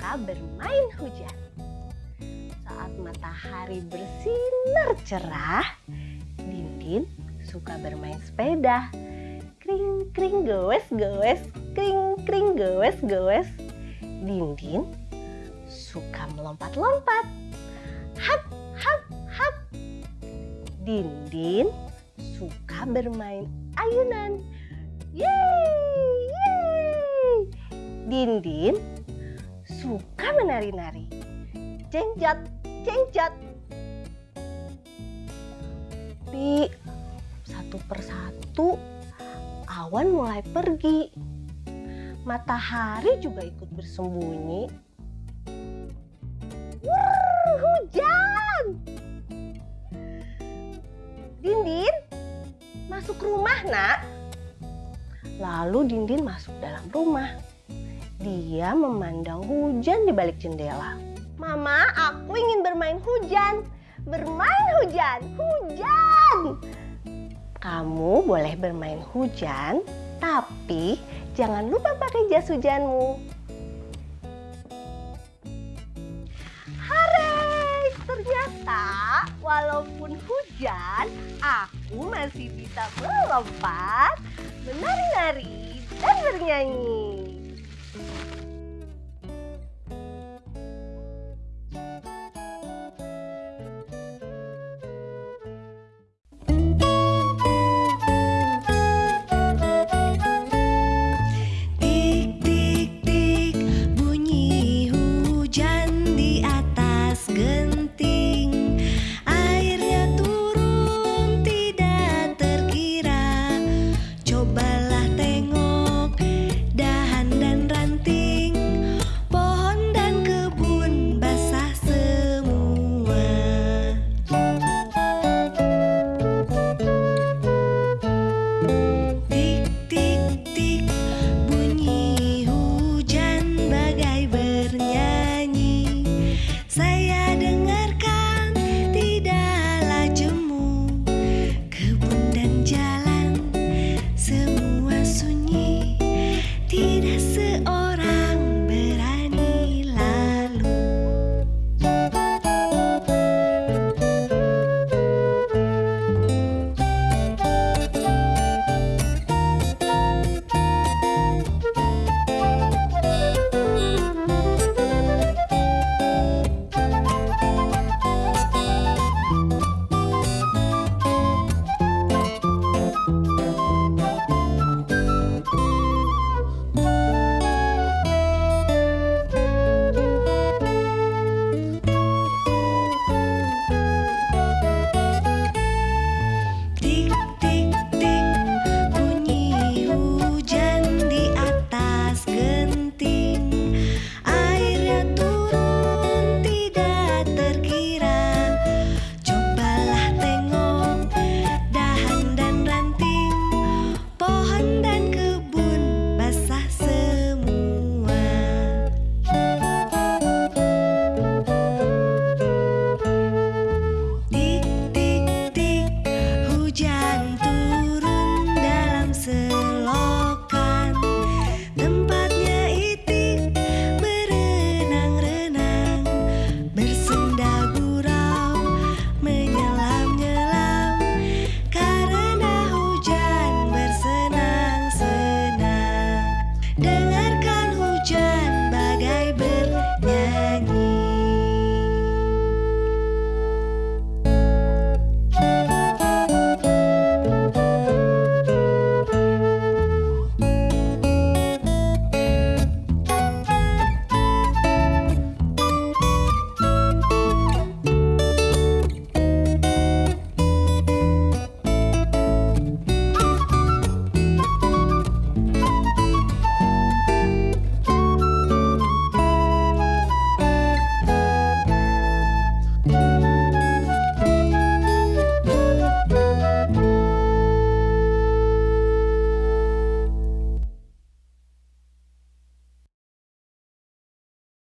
suka bermain hujan. Saat matahari bersinar cerah, Dintin suka bermain sepeda. Kring kring goes goes, kring kring goes goes. Dintin suka melompat-lompat. Hap hap hap. Dindin suka bermain ayunan. Yeay! Yeay! Dindin suka menari-nari. Cenjot, cenjot. Tapi satu persatu awan mulai pergi. Matahari juga ikut bersembunyi. Wuh, hujan! Dindin, masuk rumah nak. Lalu Dindin masuk dalam rumah. Dia memandang hujan di balik jendela. Mama, aku ingin bermain hujan. Bermain hujan, hujan. Kamu boleh bermain hujan, tapi jangan lupa pakai jas hujanmu. Hore, ternyata walaupun hujan, aku masih bisa melompat, menari-nari, dan bernyanyi.